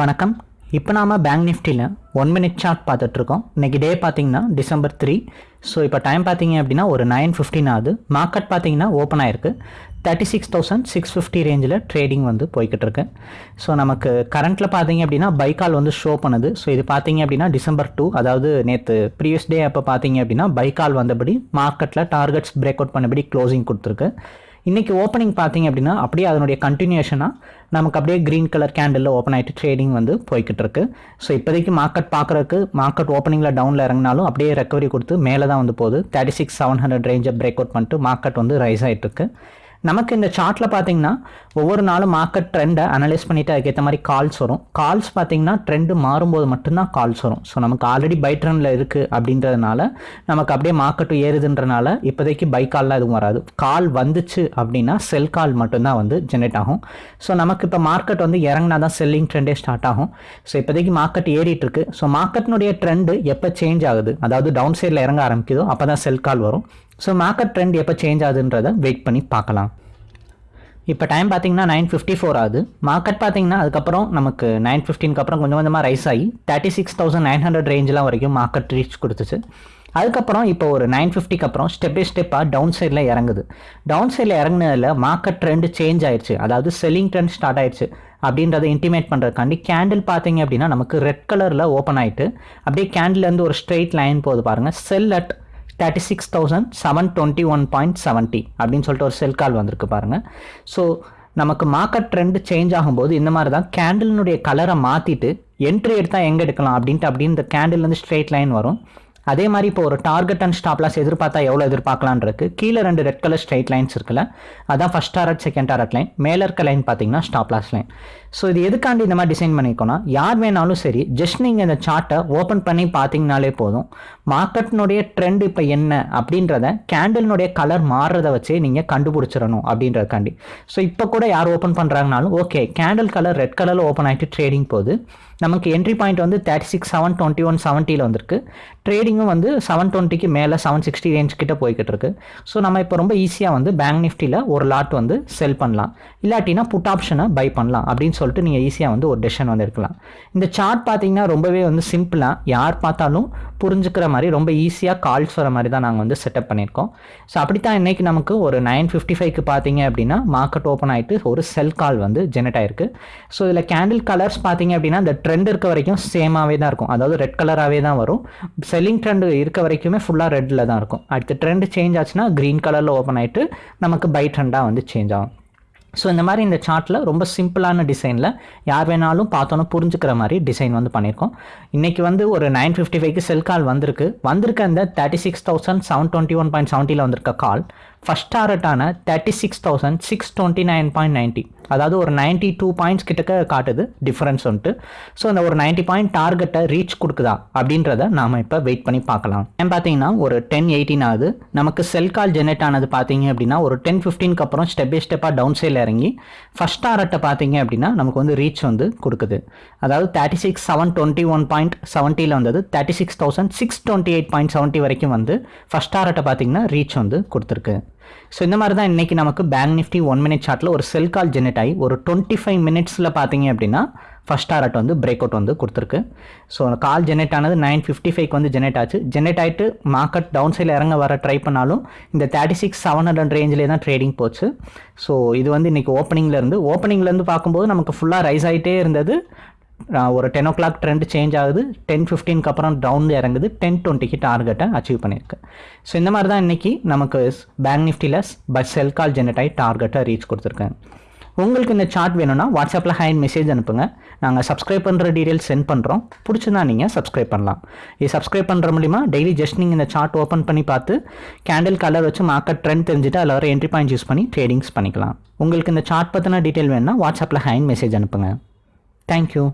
வணக்கம். இப்போ நாம் பேங்க் நிஃப்டியில் ஒன் மினிட் சார்ட் பார்த்துட்ருக்கோம். இன்றைக்கி டே பார்த்தீங்கன்னா டிசம்பர் த்ரீ ஸோ இப்போ டைம் பார்த்தீங்க அப்படின்னா ஒரு நைன் ஃபிஃப்டின் ஆகுது. மார்க்கெட் பார்த்தீங்கன்னா ஓப்பன் ஆயிருக்கு. Thirty six thousand six fifty ரேஞ்சில் ட்ரேடிங் வந்து போய்கிட்டு இருக்கு ஸோ நமக்கு கரண்ட்டில் பார்த்தீங்க அப்படின்னா பைக்கால் வந்து ஷோ பண்ணுது. ஸோ இது பார்த்தீங்க அப்படின்னா டிசம்பர் டூ அதாவது நேற்று ப்ரீவியஸ் டே அப்போ பார்த்தீங்க அப்படின்னா பைக்கால் வந்தபடி மார்க்கெட்டில் டார்கெட்ஸ் பிரேக் அவுட் பண்ணபடி க்ளோசிங் கொடுத்துருக்கு. இன்றைக்கி ஓப்பனிங் பார்த்தீங்க அப்படின்னா அப்படியே அதனுடைய கண்டினியூஷனாக நமக்கு அப்படியே க்ரீன் கலர் கேண்டில் ஓப்பன் ஆகிட்டு ட்ரேடிங் வந்து போய்கிட்டு இருக்கு. ஸோ இப்போதைக்கு மார்க்கெட் பார்க்குறதுக்கு மார்க்கெட் ஓப்பனிங்கில் டவுனில் இறங்கினாலும் அப்படியே ரெக்கவரி கொடுத்து மேலே தான் வந்து போகுது. தேர்ட்டி சிக்ஸ் செவன் ஹண்ட்ரட் ரேஞ்சை பிரேக் அவுட் பண்ணிட்டு மார்க்கெட் வந்து ரைஸ் ஆகிட்டு இருக்கு. நமக்கு இந்த சார்ட்டில் பார்த்தீங்கன்னா ஒவ்வொரு நாளும் மார்க்கெட் ட்ரெண்டை அனலைஸ் பண்ணிவிட்டு அதுக்கேற்ற மாதிரி கால்ஸ் வரும். கால்ஸ் பார்த்தீங்கன்னா ட்ரெண்டு மாறும்போது மட்டும்தான் கால்ஸ் வரும். ஸோ நமக்கு ஆல்ரெடி பை ட்ரெண்டில் இருக்குது அப்படின்றதுனால நமக்கு அப்படியே மார்க்கெட்டு ஏறுதுன்றனால இப்போதைக்கு பை கால்லாம் எதுவும் வராது. கால் வந்துச்சு அப்படின்னா செல் கால் மட்டும்தான் வந்து ஜென்ரேட் ஆகும். ஸோ நமக்கு இப்போ மார்க்கெட் வந்து இறங்கினா தான் செல்லிங் ட்ரெண்டே ஸ்டார்ட் ஆகும். ஸோ இப்போதைக்கு மார்க்கெட் ஏறிட்டு இருக்கு ஸோ மார்க்கெட்னுடைய ட்ரெண்டு எப்போ சேஞ்ச் ஆகுது? அதாவது டவுன் சைடில் இறங்க ஆரம்பிக்குதோ அப்போ தான் செல் கால் வரும். ஸோ மார்க்கெட் ட்ரெண்ட் எப்போ சேஞ்ச் ஆகுதுன்றதை வெயிட் பண்ணி பார்க்கலாம். இப்போ டைம் பார்த்தீங்கன்னா நைன் ஃபிஃப்டி ஃபோர் ஆகுது. மார்க்கெட் பார்த்தீங்கன்னா அதுக்கப்புறம் நமக்கு நைன் ஃபிஃப்டீனுக்கு அப்புறம் கொஞ்சம் கொஞ்சமாக ரைஸ் ஆகி thirty six thousand nine hundred ரேஞ்செலாம் வரைக்கும் மார்க்கெட் ரீச் கொடுத்துச்சு. அதுக்கப்புறம் இப்போ ஒரு நைன் ஃபிஃப்டிக்கு அப்புறம் ஸ்டெப் பை ஸ்டெப்பாக டவுன் சைடில் இறங்குது. டவுன் சைடில் இறங்குனதில் மார்க்கெட் ட்ரெண்ட் சேஞ்ச் ஆயிடுச்சு அதாவது செல்லிங் ட்ரெண்ட் ஸ்டார்ட் ஆயிடுச்சு அப்படின்றத இன்டிமேட் பண்ணுறதுக்காண்டி கேண்டில் பார்த்தீங்க அப்படின்னா நமக்கு ரெட் கலரில் ஓப்பன் ஆகிட்டு அப்படியே கேண்டில்லேருந்து ஒரு ஸ்ட்ரெயிட் லைன் போகுது பாருங்கள் sell at thirty six thousand seven twenty one point seventy அப்படின்னு சொல்லிட்டு ஒரு செல் கால் வந்திருக்கு பாருங்கள் ஸோ நமக்கு மார்க்கெட் ட்ரெண்ட் சேஞ்ச் ஆகும்போது இந்த மாதிரி தான் கேண்டிலினுடைய கலரை மாற்றிட்டு என்ட்ரி எடுத்தால் எங்கே எடுக்கலாம் அப்படின்ட்டு அப்படின்னு இந்த கேண்டில்லேருந்து ஸ்ட்ரெயிட் லைன் வரும். அதே மாதிரி இப்போ ஒரு டார்கெட் அண்ட் ஸ்டாப் லாஸ் எதிர்பார்த்தா எவ்வளோ எதிர்பார்க்கலான்ருக்கு கீழே ரெண்டு ரெட் கலர் ஸ்ட்ரைட் லைன்ஸ் இருக்குல்ல அதான் first target second target line மேலே இருக்க லைன் பார்த்தீங்கன்னா ஸ்டாப் லாஸ் லைன் ஸோ இது எதுக்காண்டி இந்த மாதிரி டிசைன் பண்ணிக்கோனா யார் வேணாலும் சரி ஜஸ்ட் நீங்கள் இந்த சார்ட்டை ஓப்பன் பண்ணி பார்த்தீங்கனாலே போதும். மார்க்கெட்னுடைய ட்ரெண்ட் இப்போ என்ன அப்படின்றத கேண்டில்னுடைய கலர் மாறுறத வச்சே நீங்கள் கண்டுபிடிச்சிடணும் அப்படின்றதுக்காண்டி. ஸோ இப்போ கூட யார் ஓப்பன் பண்ணுறாங்கனாலும் ஓகே கேண்டில் கலர் ரெட் கலரில் ஓப்பன் ஆகிட்டு ட்ரேடிங் போகுது. நமக்கு என்ட்ரி பாயிண்ட் வந்து thirty six seven twenty one செவன்ட்டியில் வந்திருக்கு ட்ரேடிங்கும் வந்து செவன் டுவெண்ட்டிக்கு மேலே செவன் சிக்ஸ்டி ரேஞ்ச் கிட்ட போய்கிட்டு இருக்கு. ஸோ நம்ம இப்போ ரொம்ப ஈஸியாக வந்து பேங்க் நிஃப்டியில் ஒரு லாட் வந்து செல் பண்ணலாம். இல்லாட்டினா புட் ஆப்ஷனை பை பண்ணலாம் அப்படின்னு சொல்லிட்டு நீங்கள் ஈஸியாக வந்து ஒரு டெசிஷன் வந்து இருக்கலாம் இந்த சார்ட் பார்த்தீங்கன்னா ரொம்பவே வந்து சிம்பிளாக யார் பார்த்தாலும் புரிஞ்சுக்கிற மாதிரி ரொம்ப ஈஸியாக கால்ஸ் வர மாதிரி தான் நாங்கள் வந்து செட்டப் பண்ணியிருக்கோம். ஸோ அப்படி தான் இன்றைக்கி நமக்கு ஒரு நைன் ஃபிஃப்டி ஃபைவ்க்கு பார்த்தீங்க அப்படின்னா மார்க்கெட் ஓப்பன் ஆகிட்டு ஒரு செல் கால் வந்து ஜெனரேட் ஆயிருக்கு. ஸோ இதில் கேண்டில் கலர்ஸ் பார்த்தீங்க அப்படின்னா இந்த ட்ரெண்ட் இருக்க வரைக்கும் சேமாகவே தான் இருக்கும். அதாவது ரெட் கலராகவே தான் வரும். செல்லிங் ட்ரெண்ட் இருக்க வரைக்குமே ஃபுல்லாக ரெட்டில் தான் இருக்கும். அடுத்து ட்ரெண்ட் சேஞ்ச் ஆச்சுன்னா க்ரீன் கலரில் ஓப்பன் ஆகிட்டு நமக்கு பை ட்ரெண்டாக வந்து சேஞ்ச் ஆகும். ஸோ இந்த மாதிரி இந்த சார்ட்டில் ரொம்ப சிம்பிளான டிசைனில் யார் வேணாலும் பார்த்தோன்னு புரிஞ்சுக்கிற மாதிரி டிசைன் வந்து பண்ணியிருக்கோம். இன்றைக்கி வந்து ஒரு நைன் ஃபிஃப்டி ஃபைவ்க்கு செல் கால் வந்திருக்கு. வந்திருக்க அந்த thirty six thousand seven twenty one point செவன்ட்டியில் வந்திருக்க call first டாரட்டான thirty six thousand six twenty nine point ninety அதாவது ஒரு நைன்ட்டி டூ பாயிண்ட்ஸ் கிட்டக்க காட்டுது. டிஃப்ரென்ஸ் வந்துட்டு ஸோ அந்த ஒரு நைன்ட்டி பாயிண்ட் டார்கெட்டை ரீச் கொடுக்குதா அப்படின்றத நாம் இப்போ வெயிட் பண்ணி பார்க்கலாம். ஏன் பார்த்தீங்கன்னா ஒரு டென் எயிட்டீன் ஆகுது. நமக்கு செல் கால் ஜெனரேட் ஆனது பார்த்தீங்க அப்படின்னா ஒரு டென் ஃபிஃப்டீனுக்கு அப்புறம் ஸ்டெப் பை ஸ்டெப்பாக டவுன் சைடில் இறங்கி ஃபஸ்ட் டாரட்டை பார்த்தீங்க அப்படின்னா நமக்கு வந்து ரீச் வந்து கொடுக்குது. அதாவது thirty six seven twenty one point செவன்ட்டியில் வந்தது. Thirty six thousand six twenty eight point seventy வரைக்கும் வந்து ஃபஸ்ட் டாரட்டை பார்த்தீங்கன்னா ரீச் வந்து கொடுத்துருக்கு. ஸோ இந்த மாதிரி தான் இன்றைக்கி நமக்கு பேங்க் நிஃப்டி ஒன் மினிட் சார்ட்டில் ஒரு செல் கால் ஜெனரேட் ஆகி ஒரு டுவெண்ட்டி ஃபைவ் மினிட்ஸில் பார்த்தீங்க அப்படின்னா ஃபஸ்ட் டாரட் வந்து பிரேக் அவுட் வந்து கொடுத்துருக்கு. ஸோ கால் ஜெனரேட் ஆனது நைன் ஃபிஃப்டி ஃபைவ்க்கு வந்து ஜெனரேட் ஆச்சு. ஜெனரேட் ஆகிட்டு மார்க்கெட் டவுன் சைடில் இறங்க வர ட்ரை பண்ணாலும் இந்த தேர்ட்டி சிக்ஸ் செவன் ஹண்ட்ரட் ரேஞ்சிலே தான் ட்ரேடிங் போச்சு. ஸோ இது வந்து இன்றைக்கி ஓப்பனிங்லேருந்து ஓப்பனிங்லேருந்து பார்க்கும்போது நமக்கு ஃபுல்லாக ரைஸ் ஆகிட்டே இருந்தது. ஒரு ten o'clock trend change ஆகுது டென் ஃபிஃப்டீனுக்கு அப்புறம் டவுன் இறங்குது. டென் டுவெண்ட்டிக்கு டார்கெட்டை அச்சீவ் பண்ணியிருக்கு. ஸோ இந்த மாதிரி தான் இன்றைக்கி நமக்கு பேங்க் நிஃப்டியில் பஸ் செல் கால் ஜெனரேட் ஆகி டார்கெட்டை ரீச் கொடுத்துருக்கேன் உங்களுக்கு இந்த சார்ட் வேணும்னா வாட்ஸ்அப்பில் ஹேண்ட் மெசேஜ் அனுப்புங்க. நாங்கள் சப்ஸ்கிரைப் பண்ணுற டீட்டெயில்ஸ் சென்ட் பண்ணுறோம் பிடிச்சிருந்தா நீங்கள் சப்ஸ்கிரைப் பண்ணலாம். இது சப்ஸ்கிரைப் பண்ணுற மூலிமா டெய்லி ஜஸ்ட் நீங்கள் இந்த சார்ட் ஓப்பன் பண்ணி பார்த்து கேண்டில் கலர் வச்சு மார்க்கெட் ட்ரெண்ட் தெரிஞ்சுட்டு அதில் வர என்ட்ரி பாயிண்ட் யூஸ் பண்ணி ட்ரேடிங்ஸ் பண்ணிக்கலாம். உங்களுக்கு இந்த சார்ட் பற்றின டீட்டெயில் வேணும்னா வாட்ஸ்அப்பில் ஹேண்ட் மெசேஜ் அனுப்புங்க. தேங்க்யூ